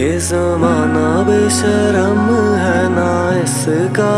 ये जमाना बेशरम है ना इसका